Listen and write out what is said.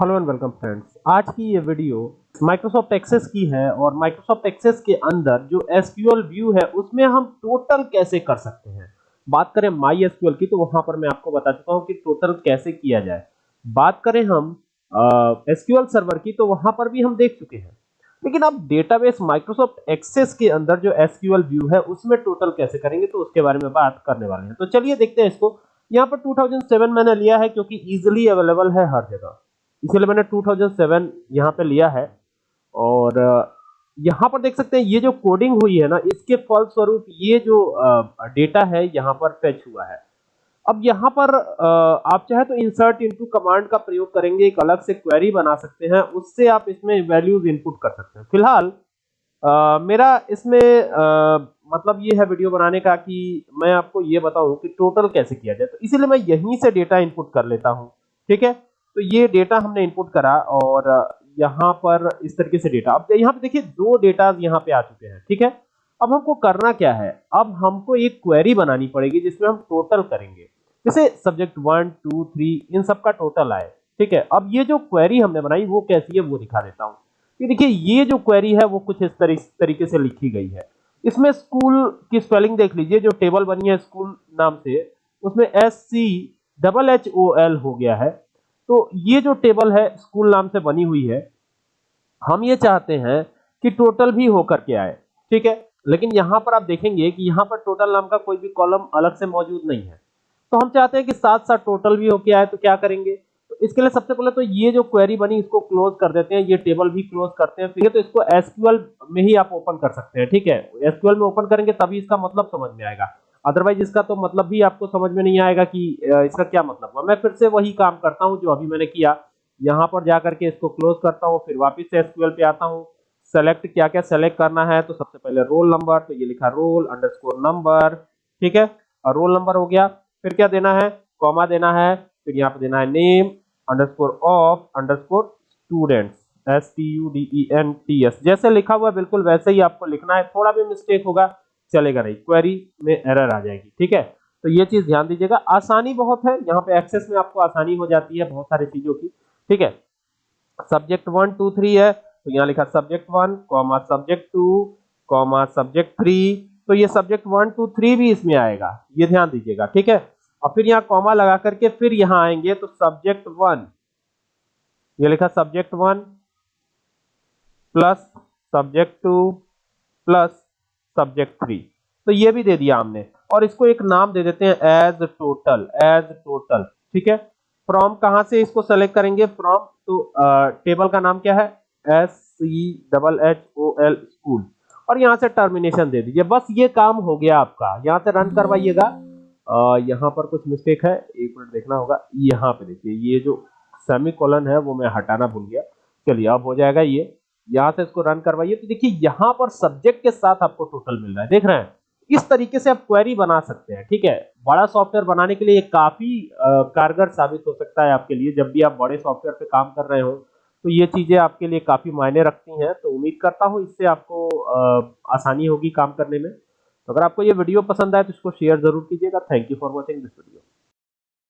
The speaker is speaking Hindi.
हेलो एंड वेलकम फ्रेंड्स आज की ये वीडियो माइक्रोसॉफ्ट एक्सेस की है और माइक्रोसॉफ्ट एक्सेस के अंदर जो एसक्यूएल व्यू है, उसमें हम टोटल कैसे कर सकते हैं? बात करें माई एसक्यूएल की तो वहाँ पर मैं आपको बता चुका हूँ कि टोटल कैसे किया जाए। बात करें हम एसक्यूएल सर्वर की तो वहाँ पर भी हम देख चुके हैं। लेकिन अब डेटाबेस माइक्रोसॉफ्ट एक्सेस के अंदर जो एसक्यूएल व्यू है, उसमें टोटल कैसे करेंगे तो उसके बारे में बात करने वाले हैं। तो चलिए देखते हैं इसको। यहाँ पर 2007 मैंने लिया है, क्योंकि इजिली अवेलेबल है हर जगह। इसलिए मैंने 2007 यहाँ पे लिया है। और यहाँ पर देख सकते हैं ये जो कोडिंग हुई है ना इसके फलस्वरूप ये जो डेटा है यहाँ पर फेच हुआ है। अब यहाँ पर आप चाहे तो इंसर्ट इनटू कमांड का प्रयोग करेंगे एक अलग से क्वेरी बना सकते हैं उससे आप इसमें वैल्यूज़ इनपुट कर सकते हैं। फ़िलहाल मेरा इसमें आ, मतलब ये है वीडियो बनाने का कि मैं आपको ये बताऊँ कि टोटल कैसे किया जाए। तो इसीलिए मैं यहीं से डेटा इनपुट कर लेता हूँ ठीक है? तो ये डेटा हमने इनपुट करा और यहाँ पर इस तरीके से डेटा अब यहाँ पे देखिए, दो डेटा यहाँ पे आ चुके हैं, ठीक है? अब हमको करना क्या है? अब हमको एक क्वेरी बनानी पड़ेगी जिसमें हम टोटल करेंगे। जैसे सब्जेक्ट वन टू थ्री इन सब का टोटल आए, ठीक है? अब ये जो क्वेरी हमने बनाई, वो कैसी है, वो दिखा देता हूँ। ये देखिए, ये जो क्वेरी है, वो कुछ इस तरीके से लिखी गई है। इसमें स्कूल की स्पेलिंग देख लीजिए, जो टेबल बनी है स्कूल नाम से, उसमें S C double H O L हो गया है। तो ये जो टेबल है, स्कूल नाम से बनी हुई है, हम ये चाहते हैं कि टोटल भी होकर के आए, ठीक है? लेकिन यहाँ पर आप देखेंगे कि यहाँ पर टोटल नाम का कोई भी कॉलम अलग से मौजूद नहीं है। तो हम चाहते हैं कि साथ साथ टोटल भी होके आए तो क्या करेंगे? तो इसके लिए सबसे पहले तो ये जो क्वेरी बनी, इसको क्लोज कर देते हैं, ये टेबल भी क्लोज करते हैं फिर तो इसको एसक्यूएल में ही आप ओपन कर सकते हैं, ठीक है? एसक्यूएल में ओपन करेंगे, तभी इसका मतलब समझ में आएगा। अदरवाइज़ इसका तो मतलब भी आपको समझ में नहीं आएगा कि इसका क्या मतलब है मैं फिर से वही काम करता हूँ जो अभी मैंने किया। यहाँ पर जाकर के इसको क्लोज करता हूँ, फिर वापस से एसक्यूएल पे आता हूँ। सेलेक्ट क्या क्या सेलेक्ट करना है तो सबसे पहले रोल नंबर तो ये लिखा रोल अंडरस्कोर नंबर ठीक है? और रोल नंबर हो गया, फिर क्या देना है? कॉमा देना है, फिर यहाँ पे देना है name underscore of underscore students S T U D E N T S जैसे लिखा हुआ बिल्कुल वैसे ही आपको लिखना है। थोड़ा भी मिस्टेक होगा चलेगा नहीं क्वेरी में एरर आ जाएगी, ठीक है? तो ये चीज़ ध्यान दीजिएगा, आसानी बहुत है, यहाँ पे एक्सेस में आपको आसानी हो जाती है बहुत सारी चीज़ों की, ठीक है? सब्जेक्ट वन टू थ्री है तो यहाँ लिखा subject one comma subject two comma subject three तो ये सब्जेक्ट वन टू थ्री भी इसमें आएगा, ये ध्यान दीजिएगा, ठीक है? और फिर यहाँ कॉमा लगा करके फिर यहाँ आएँगे तो सब्जेक्ट वन ये लिखा subject one plus subject two plus subject three तो ये भी दे दिया हमने। और इसको एक नाम दे देते हैं एज टोटल एज टोटल ठीक है? फ्रॉम कहाँ से इसको सेलेक्ट करेंगे? फ्रॉम तो टेबल का नाम क्या है? S C double H O L school और यहाँ से टर्मिनेशन दे दीजिए। बस ये काम हो गया आपका। यहाँ से रन करवाइएगा। यहाँ पर कुछ मिस्टेक है। एक मिनट देखना होगा। यहाँ पे देखिए, ये जो सेमी कॉलन है, वो मैं हटाना भूल गया। चलिए, अब हो जाएगा ये। यहाँ से इसको रन करवाइए। तो देखिए, यहाँ पर सब्जेक्ट के साथ आपको टोटल मिल रहा है। देख रहे हैं। इस तरीके से आप क्वेरी बना सकते हैं, ठीक है? बड़ा सॉफ्टवेयर बनाने के लिए ये काफ़ी कारगर साबित हो सकता है आपके लिए। जब भी आप बड़े सॉफ्टवेयर पे काम कर रहे हो तो ये चीज़ें आपके लिए काफ़ी मायने रखती हैं। तो उम्मीद करता हूँ इससे आपको आसानी होगी काम करने में। तो अगर आपको ये वीडियो पसंद आए तो इसको शेयर ज़रूर कीजिएगा। Thank you for watching this video